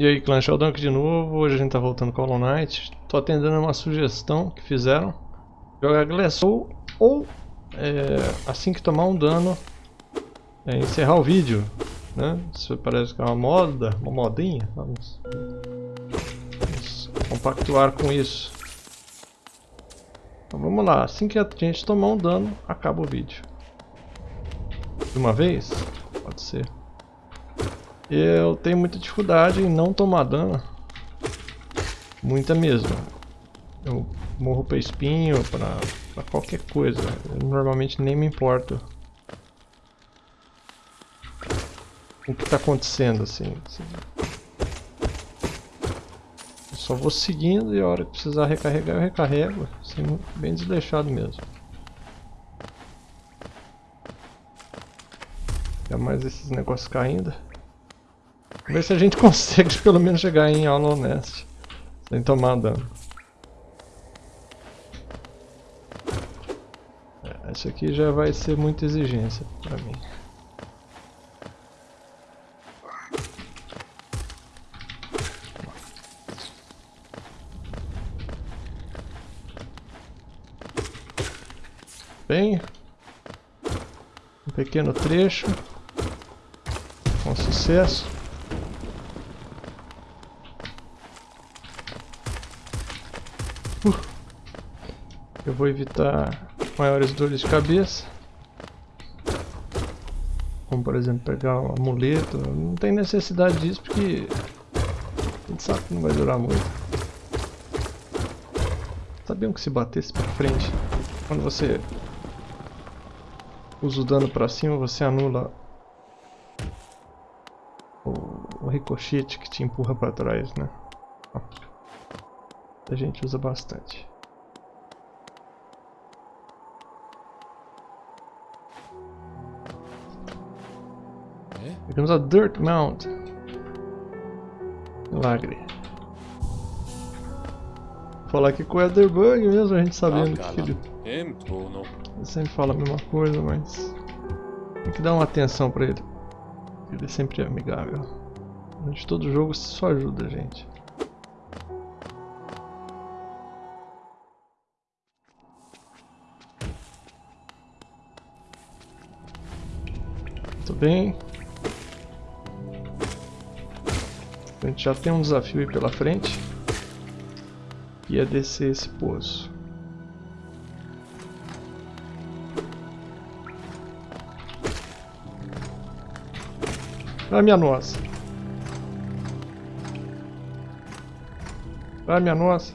E aí, Clã Sheldon de novo, hoje a gente tá voltando com Hollow Knight. Tô atendendo uma sugestão que fizeram. Jogar Glass Soul ou, é, assim que tomar um dano, é, encerrar o vídeo. Né? Isso parece que é uma moda, uma modinha. Vamos, vamos compactuar com isso. Então vamos lá, assim que a gente tomar um dano, acaba o vídeo. De uma vez? Pode ser. Eu tenho muita dificuldade em não tomar dano. Muita mesmo. Eu morro para espinho, para qualquer coisa. Eu normalmente nem me importo. O que está acontecendo assim, assim. Eu só vou seguindo e a hora que precisar recarregar eu recarrego. Assim, bem desleixado mesmo. Ainda mais esses negócios caindo. Ver se a gente consegue pelo menos chegar em Hollow Nest. Sem tomar dano. É, isso aqui já vai ser muita exigência pra mim. Bem, um pequeno trecho com sucesso. Eu vou evitar maiores dores de cabeça. Como por exemplo pegar um amuleto. Não tem necessidade disso porque a gente sabe que não vai durar muito. Sabiam que se batesse pra frente, quando você usa o dano pra cima, você anula o, o ricochete que te empurra pra trás, né? A gente usa bastante. Comes a dirt mount. Milagre. Falar que com o Elderbug mesmo, a gente sabendo que ele... ele sempre fala a mesma coisa, mas... Tem que dar uma atenção pra ele. Ele sempre é amigável. Durante todo o jogo só ajuda a gente. Bem. A gente já tem um desafio aí pela frente. Que é descer esse poço. Ah, minha nossa. Ah, minha nossa.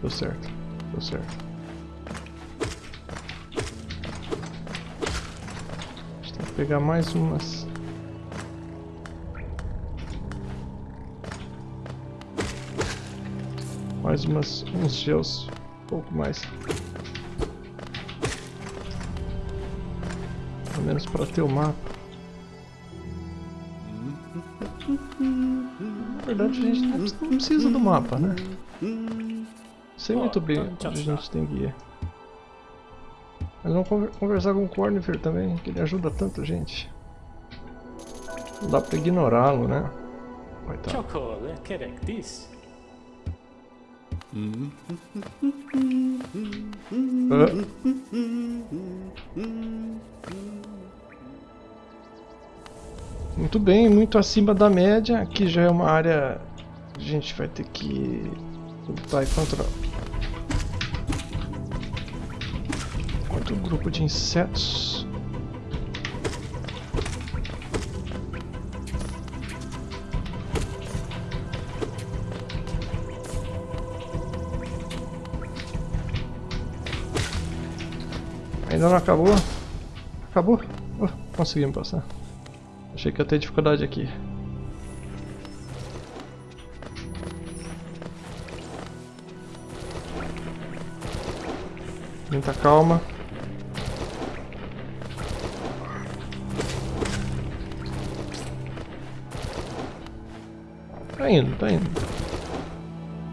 Deu certo. Deu certo. Pegar mais umas. Mais umas, uns gels, um pouco mais. Pelo menos para ter o mapa. Na verdade a gente não precisa do mapa, né? Sei muito bem onde a gente tem ir. Mas vamos conversar com o Cornifer também, que ele ajuda tanto gente. Não dá pra ignorá-lo, né? Coitado. Uh. Muito bem, muito acima da média. Aqui já é uma área a gente vai ter que lutar contra outro grupo de insetos. Ainda não acabou? Acabou? Oh, conseguimos passar. Achei que ia ter dificuldade aqui. Muita calma. Tá indo, tá indo.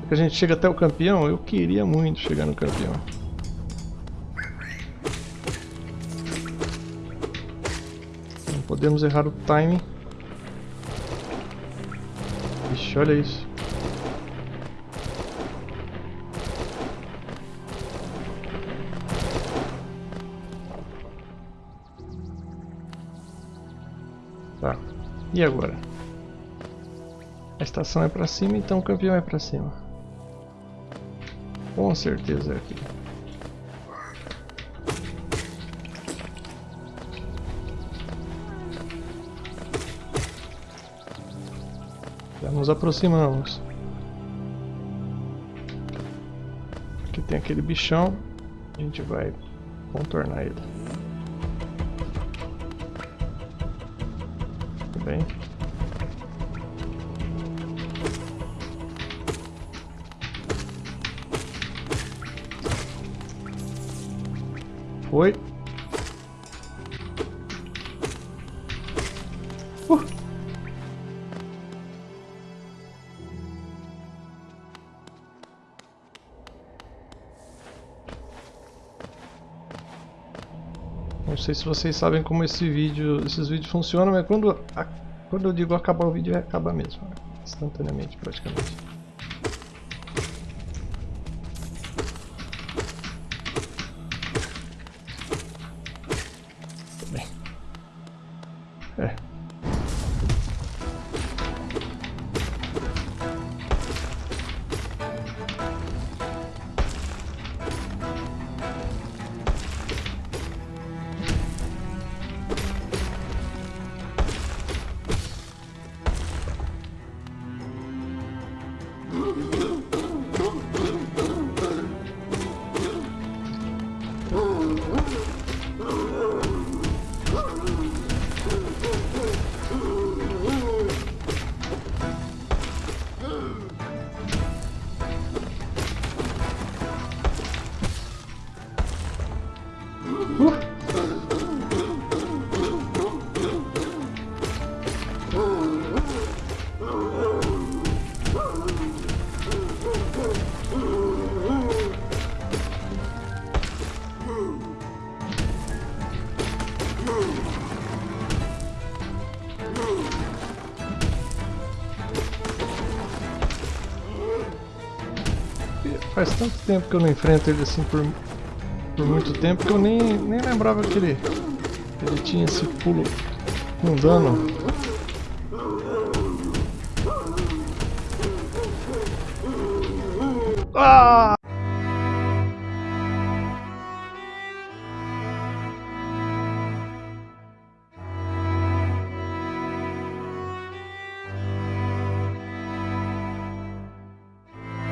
É que a gente chega até o campeão, eu queria muito chegar no campeão. Não podemos errar o timing. Ixi, olha isso. Tá. E agora? A estação é pra cima, então o campeão é pra cima. Com certeza é aqui. Já nos aproximamos. Aqui tem aquele bichão. A gente vai contornar ele. Tudo bem. Foi. Uh. Não sei se vocês sabem como esse vídeo, esses vídeos funcionam, mas quando, a, quando eu digo acabar o vídeo, é acabar mesmo, né? instantaneamente praticamente. Faz tanto tempo que eu não enfrento ele assim por, por muito tempo que eu nem, nem lembrava que ele, ele tinha esse pulo com dano. Ah!